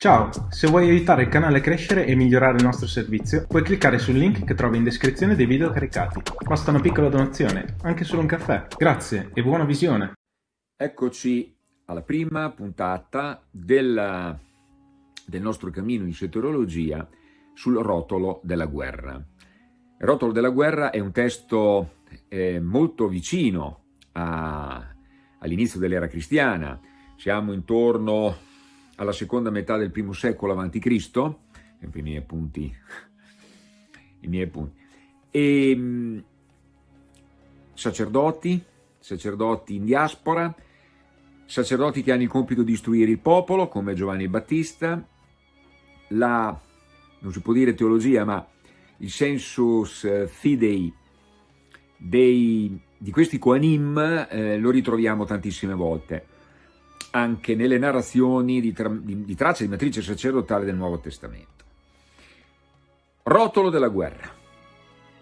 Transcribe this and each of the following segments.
Ciao, se vuoi aiutare il canale a crescere e migliorare il nostro servizio, puoi cliccare sul link che trovi in descrizione dei video caricati. Basta una piccola donazione, anche solo un caffè. Grazie e buona visione! Eccoci alla prima puntata del, del nostro cammino in soteriologia sul rotolo della guerra. Il rotolo della guerra è un testo eh, molto vicino all'inizio dell'era cristiana, siamo intorno alla seconda metà del primo secolo Cristo, i miei appunti, i miei appunti, e ehm, sacerdoti, sacerdoti in diaspora, sacerdoti che hanno il compito di istruire il popolo, come Giovanni Battista, la, non si può dire teologia, ma il sensus eh, fidei dei, di questi Koanim eh, lo ritroviamo tantissime volte anche nelle narrazioni di, tra, di, di tracce di matrice sacerdotale del Nuovo Testamento. Rotolo della guerra.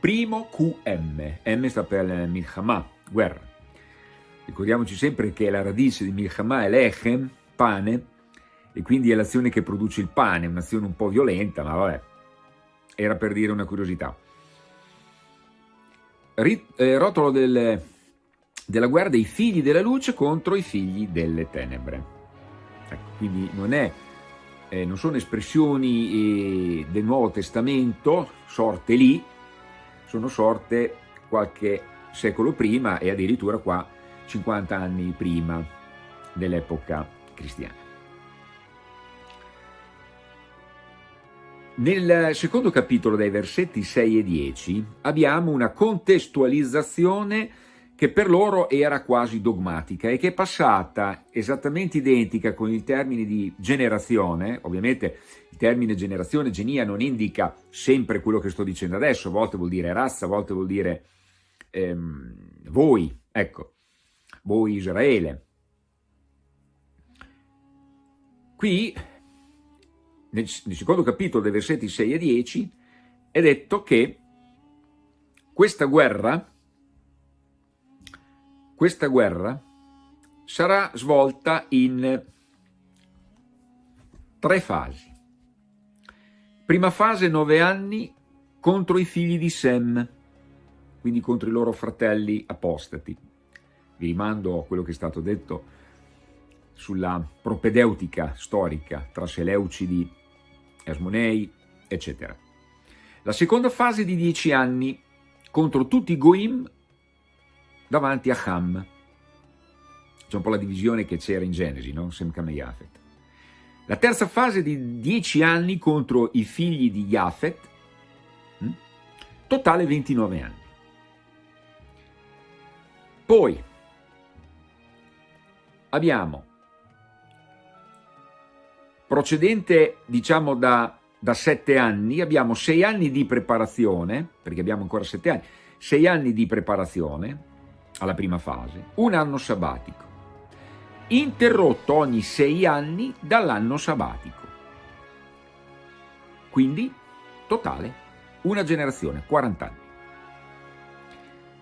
Primo QM. M sta per Milchama, guerra. Ricordiamoci sempre che la radice di Milchama è lechem, pane, e quindi è l'azione che produce il pane, un'azione un po' violenta, ma vabbè, era per dire una curiosità. Rit, eh, rotolo del, della guerra dei figli della luce contro i figli delle tenebre. Ecco, quindi non, è, eh, non sono espressioni eh, del Nuovo Testamento sorte lì, sono sorte qualche secolo prima e addirittura qua 50 anni prima dell'epoca cristiana. Nel secondo capitolo dai versetti 6 e 10 abbiamo una contestualizzazione che per loro era quasi dogmatica e che è passata esattamente identica con il termine di generazione, ovviamente il termine generazione, genia, non indica sempre quello che sto dicendo adesso, a volte vuol dire razza, a volte vuol dire ehm, voi, ecco, voi Israele. Qui, nel, nel secondo capitolo dei versetti 6 e 10, è detto che questa guerra questa guerra sarà svolta in tre fasi. Prima fase, nove anni, contro i figli di Sem, quindi contro i loro fratelli apostati. Vi rimando a quello che è stato detto sulla propedeutica storica tra Seleucidi, Asmonei, eccetera. La seconda fase di dieci anni contro tutti i Goim davanti a Ham. C'è un po' la divisione che c'era in Genesi, no? Sem Kam e Yafet. La terza fase di dieci anni contro i figli di Yafet, hm? totale 29 anni. Poi abbiamo procedente diciamo da, da sette anni, abbiamo sei anni di preparazione, perché abbiamo ancora sette anni, sei anni di preparazione, alla prima fase, un anno sabbatico, interrotto ogni sei anni dall'anno sabbatico. Quindi, totale, una generazione, 40 anni.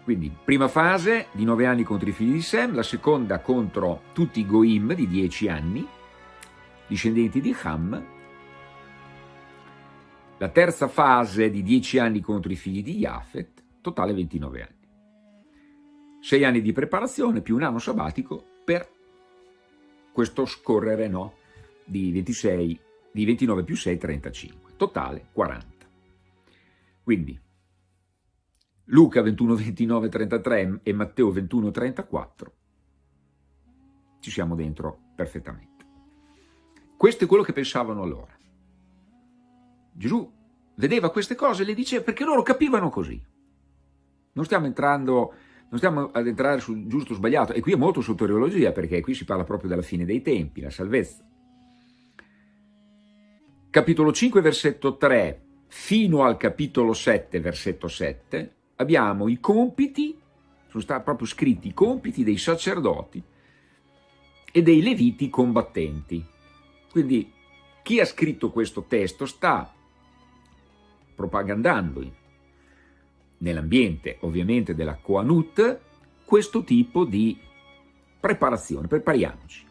Quindi, prima fase di 9 anni contro i figli di Sem, la seconda contro tutti i Goim di 10 anni, discendenti di Ham, la terza fase di 10 anni contro i figli di Yafet, totale 29 anni sei anni di preparazione più un anno sabbatico per questo scorrere no, di, 26, di 29 più 6, 35, totale 40. Quindi Luca 21, 29, 33 e Matteo 21, 34 ci siamo dentro perfettamente. Questo è quello che pensavano allora. Gesù vedeva queste cose e le diceva perché loro capivano così. Non stiamo entrando non stiamo ad entrare sul giusto o sbagliato, e qui è molto soteriologia, perché qui si parla proprio della fine dei tempi, la salvezza. Capitolo 5, versetto 3, fino al capitolo 7, versetto 7, abbiamo i compiti, sono stati proprio scritti i compiti dei sacerdoti e dei leviti combattenti. Quindi chi ha scritto questo testo sta propagandando nell'ambiente ovviamente della Koanut questo tipo di preparazione, prepariamoci.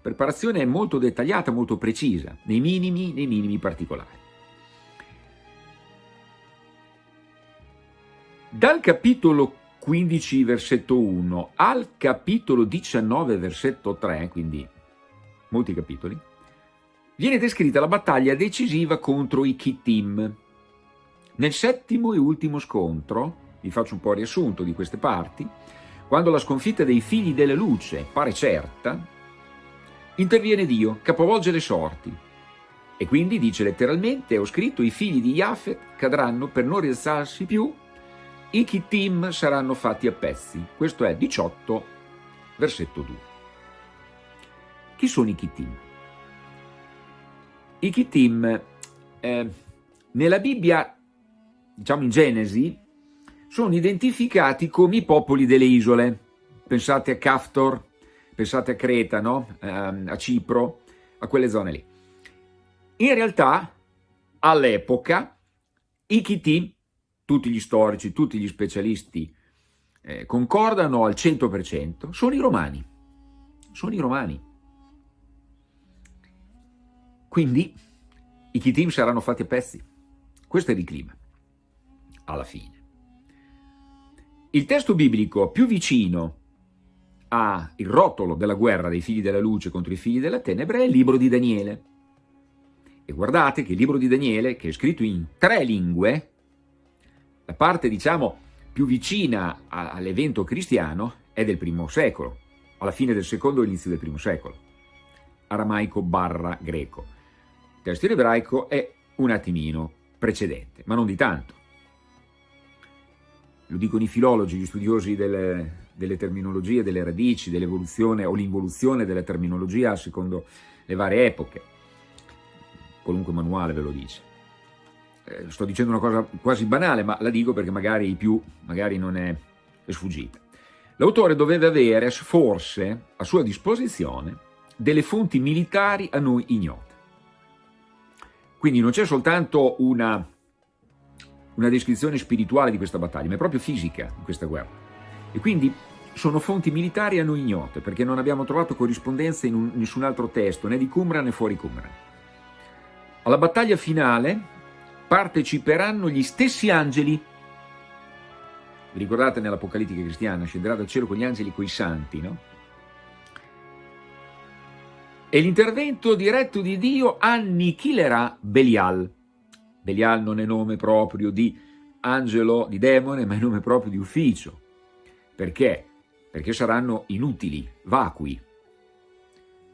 preparazione molto dettagliata, molto precisa, nei minimi, nei minimi particolari. Dal capitolo 15 versetto 1 al capitolo 19 versetto 3, quindi molti capitoli, viene descritta la battaglia decisiva contro i Kittim. Nel settimo e ultimo scontro, vi faccio un po' riassunto di queste parti, quando la sconfitta dei figli della luce pare certa, interviene Dio, capovolge le sorti. E quindi dice letteralmente, ho scritto, i figli di Yafet cadranno per non rialzarsi più, i Kittim saranno fatti a pezzi. Questo è 18, versetto 2. Chi sono i Kittim? I Kittim, eh, nella Bibbia, diciamo in Genesi, sono identificati come i popoli delle isole. Pensate a Caftor, pensate a Creta, no? Ehm, a Cipro, a quelle zone lì. In realtà, all'epoca, i Kittim, tutti gli storici, tutti gli specialisti eh, concordano al 100%, sono i romani. Sono i romani. Quindi i Kittim saranno fatti a pezzi. Questo è il clima, alla fine. Il testo biblico più vicino al rotolo della guerra dei figli della luce contro i figli della tenebre è il libro di Daniele. E guardate che il libro di Daniele, che è scritto in tre lingue, la parte diciamo più vicina all'evento cristiano è del primo secolo, alla fine del secondo e inizio del primo secolo, aramaico barra greco testo in ebraico è un attimino precedente, ma non di tanto. Lo dicono i filologi, gli studiosi delle, delle terminologie, delle radici, dell'evoluzione o l'involuzione della terminologia secondo le varie epoche. Qualunque manuale ve lo dice. Eh, sto dicendo una cosa quasi banale, ma la dico perché magari i più, magari non è, è sfuggita. L'autore doveva avere forse a sua disposizione delle fonti militari a noi ignote. Quindi non c'è soltanto una, una descrizione spirituale di questa battaglia, ma è proprio fisica di questa guerra. E quindi sono fonti militari a noi ignote, perché non abbiamo trovato corrispondenza in un, nessun altro testo, né di Qumran né fuori Qumran. Alla battaglia finale parteciperanno gli stessi angeli. Vi ricordate nell'Apocalittica cristiana, scenderà dal cielo con gli angeli coi santi, no? e l'intervento diretto di Dio annichilerà Belial. Belial non è nome proprio di angelo, di demone, ma è nome proprio di ufficio. Perché? Perché saranno inutili, vacui,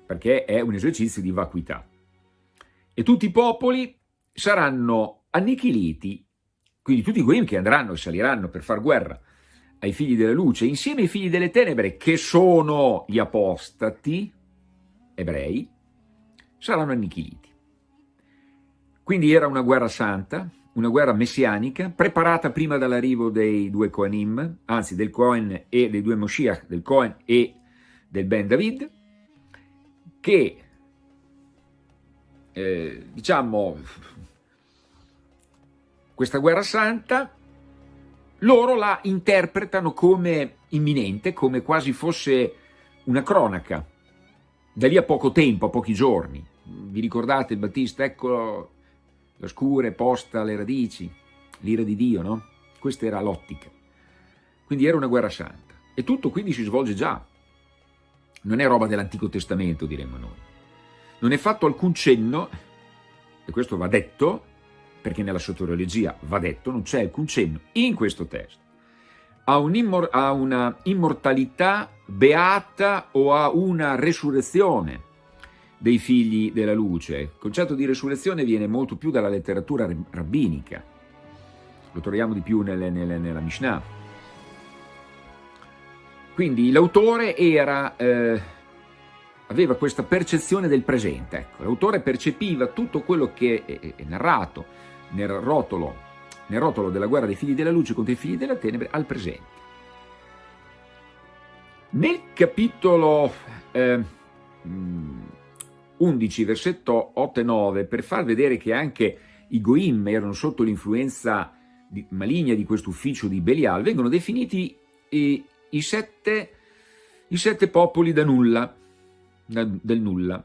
perché è un esercizio di vacuità. E tutti i popoli saranno annichiliti, quindi tutti quelli che andranno e saliranno per far guerra ai figli della luce, insieme ai figli delle tenebre, che sono gli apostati, ebrei, saranno annichiliti. Quindi era una guerra santa, una guerra messianica, preparata prima dall'arrivo dei due Kohanim, anzi del Cohen e dei due Moshiach, del Cohen e del Ben David, che, eh, diciamo, questa guerra santa, loro la interpretano come imminente, come quasi fosse una cronaca, da lì a poco tempo, a pochi giorni. Vi ricordate il Battista? Ecco la scure posta alle radici, l'ira di Dio, no? Questa era l'ottica. Quindi era una guerra santa. E tutto quindi si svolge già. Non è roba dell'Antico Testamento, diremmo noi. Non è fatto alcun cenno, e questo va detto, perché nella soteriologia va detto, non c'è alcun cenno in questo testo, a, un a una immortalità beata o a una resurrezione dei figli della luce. Il concetto di resurrezione viene molto più dalla letteratura rabbinica, lo troviamo di più nelle, nelle, nella Mishnah. Quindi l'autore eh, aveva questa percezione del presente, ecco. l'autore percepiva tutto quello che è, è narrato nel rotolo nel rotolo della guerra dei figli della luce contro i figli della tenebre al presente. Nel capitolo eh, 11, versetto 8 e 9, per far vedere che anche i Goim erano sotto l'influenza maligna di questo ufficio di Belial, vengono definiti i, i, sette, i sette popoli da nulla. del nulla.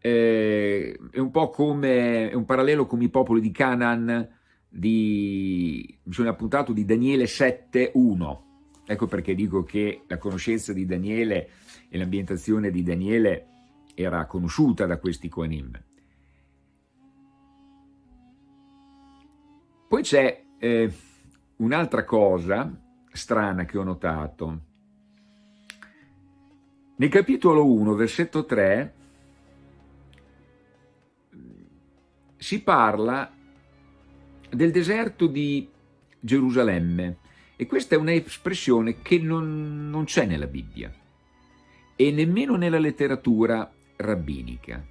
Eh, è un po' come, è un parallelo con i popoli di Canaan, di, mi sono appuntato di Daniele 7.1. Ecco perché dico che la conoscenza di Daniele e l'ambientazione di Daniele era conosciuta da questi Koanim. Poi c'è eh, un'altra cosa strana che ho notato. Nel capitolo 1, versetto 3, si parla del deserto di Gerusalemme e questa è un'espressione che non, non c'è nella Bibbia e nemmeno nella letteratura rabbinica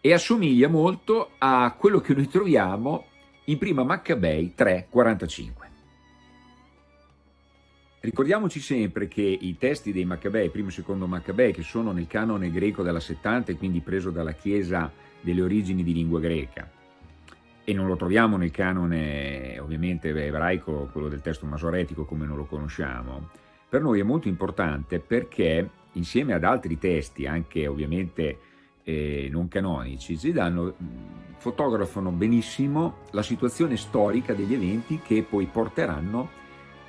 e assomiglia molto a quello che noi troviamo in prima Maccabei 3,45. Ricordiamoci sempre che i testi dei Maccabei, primo e secondo Maccabei, che sono nel canone greco della 70 e quindi preso dalla Chiesa delle origini di lingua greca, e non lo troviamo nel canone ovviamente ebraico, quello del testo masoretico come non lo conosciamo, per noi è molto importante perché insieme ad altri testi, anche ovviamente eh, non canonici, ci danno, fotografano benissimo la situazione storica degli eventi che poi porteranno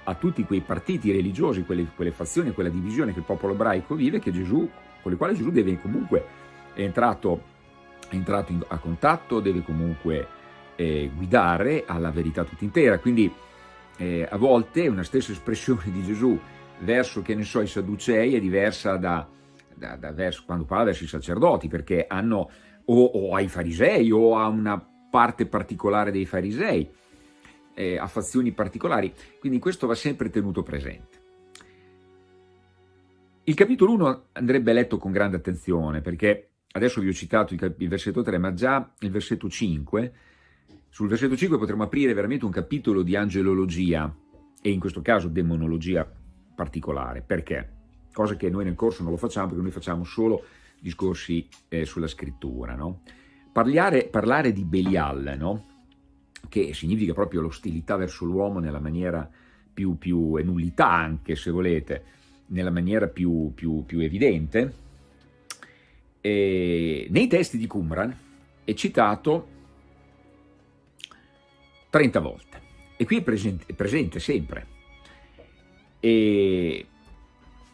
a tutti quei partiti religiosi, quelle, quelle fazioni, quella divisione che il popolo ebraico vive, Gesù, con le quali Gesù deve comunque, è entrato, è entrato in, a contatto, deve comunque eh, guidare alla verità tutta intera. Quindi eh, a volte una stessa espressione di Gesù verso, che ne so, i Sadducei è diversa da, da, da verso, quando parla verso i sacerdoti, perché hanno o, o ai farisei o a una parte particolare dei farisei, eh, a fazioni particolari, quindi questo va sempre tenuto presente. Il capitolo 1 andrebbe letto con grande attenzione, perché adesso vi ho citato il, il versetto 3, ma già il versetto 5, sul versetto 5 potremmo aprire veramente un capitolo di angelologia, e in questo caso demonologia particolare. Perché? Cosa che noi nel corso non lo facciamo, perché noi facciamo solo discorsi eh, sulla scrittura. No? Parlare, parlare, di Belial, no? che significa proprio l'ostilità verso l'uomo nella maniera più, più, e nullità anche, se volete, nella maniera più, più, più evidente, e nei testi di Qumran è citato 30 volte. E qui è presente, è presente sempre. E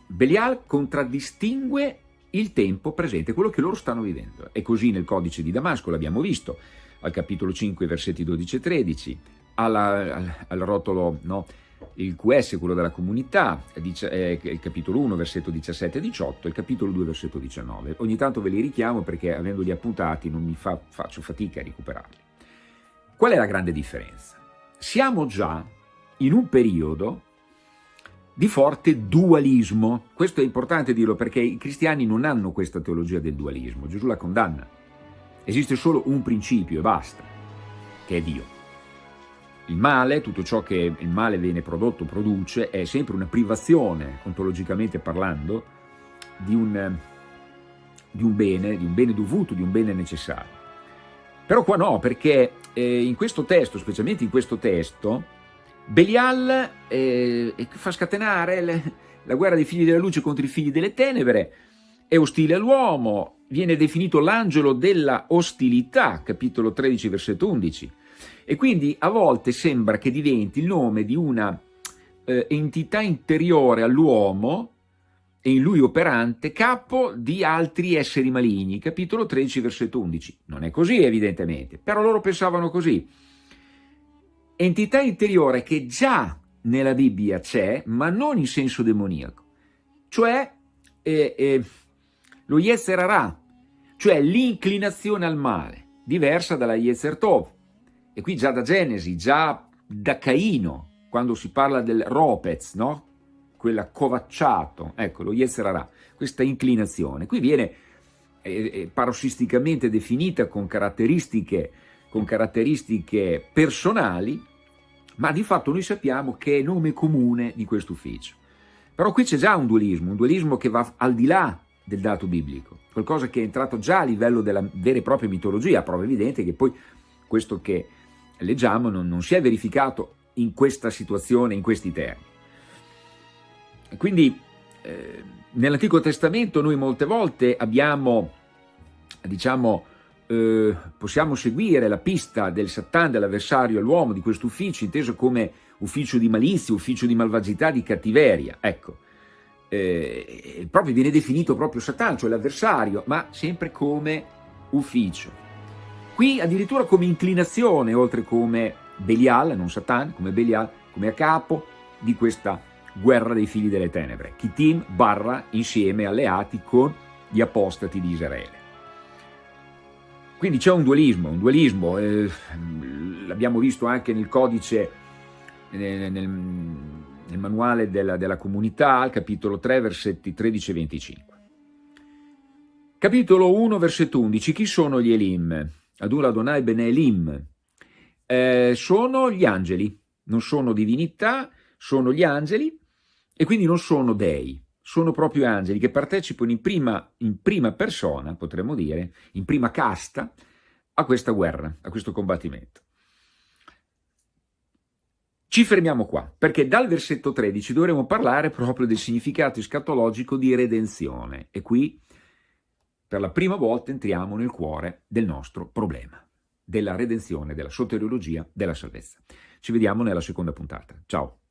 Belial contraddistingue il tempo presente, quello che loro stanno vivendo. E così nel codice di Damasco, l'abbiamo visto, al capitolo 5, versetti 12 e 13, alla, al, al, rotolo, no, il QS, quello della comunità, eh, il capitolo 1, versetto 17 e 18, il capitolo 2, versetto 19. Ogni tanto ve li richiamo perché avendoli appuntati non mi fa, faccio fatica a recuperarli. Qual è la grande differenza? Siamo già in un periodo di forte dualismo. Questo è importante dirlo perché i cristiani non hanno questa teologia del dualismo, Gesù la condanna. Esiste solo un principio e basta, che è Dio. Il male, tutto ciò che il male viene prodotto, produce, è sempre una privazione, ontologicamente parlando, di un, di un bene, di un bene dovuto, di un bene necessario. Però qua no, perché eh, in questo testo, specialmente in questo testo, Belial eh, fa scatenare le, la guerra dei figli della luce contro i figli delle tenebre, è ostile all'uomo, viene definito l'angelo della ostilità, capitolo 13, versetto 11, e quindi a volte sembra che diventi il nome di una eh, entità interiore all'uomo e in lui operante, capo di altri esseri maligni, capitolo 13, versetto 11. Non è così evidentemente, però loro pensavano così entità interiore che già nella Bibbia c'è, ma non in senso demoniaco, cioè eh, eh, lo Yetzer Hara, cioè l'inclinazione al male, diversa dalla Yetzer Tov. E qui già da Genesi, già da Caino, quando si parla del Ropez, no? quella covacciato, ecco lo Yetzer Hara, questa inclinazione. Qui viene eh, eh parossisticamente definita con caratteristiche con caratteristiche personali, ma di fatto noi sappiamo che è nome comune di questo ufficio. Però qui c'è già un dualismo, un dualismo che va al di là del dato biblico, qualcosa che è entrato già a livello della vera e propria mitologia, prova evidente che poi questo che leggiamo non, non si è verificato in questa situazione, in questi termini. Quindi eh, nell'Antico Testamento noi molte volte abbiamo, diciamo, eh, possiamo seguire la pista del Satan, dell'avversario all'uomo, di questo ufficio, inteso come ufficio di malizia, ufficio di malvagità, di cattiveria. Ecco, eh, proprio viene definito proprio Satan, cioè l'avversario, ma sempre come ufficio. Qui addirittura come inclinazione, oltre come Belial, non Satan, come Belial, come a capo di questa guerra dei figli delle tenebre. Kittim barra insieme alleati con gli apostati di Israele. Quindi c'è un dualismo, un dualismo, eh, l'abbiamo visto anche nel codice, nel, nel, nel manuale della, della, comunità, al capitolo 3, versetti 13 e 25. Capitolo 1, versetto 11. Chi sono gli Elim? Adula Adonai Bene Elim. Eh, sono gli angeli, non sono divinità, sono gli angeli e quindi non sono dei, sono proprio angeli che partecipano in prima, in prima persona, potremmo dire, in prima casta, a questa guerra, a questo combattimento. Ci fermiamo qua, perché dal versetto 13 dovremo parlare proprio del significato escatologico di redenzione e qui per la prima volta entriamo nel cuore del nostro problema, della redenzione, della soteriologia, della salvezza. Ci vediamo nella seconda puntata. Ciao!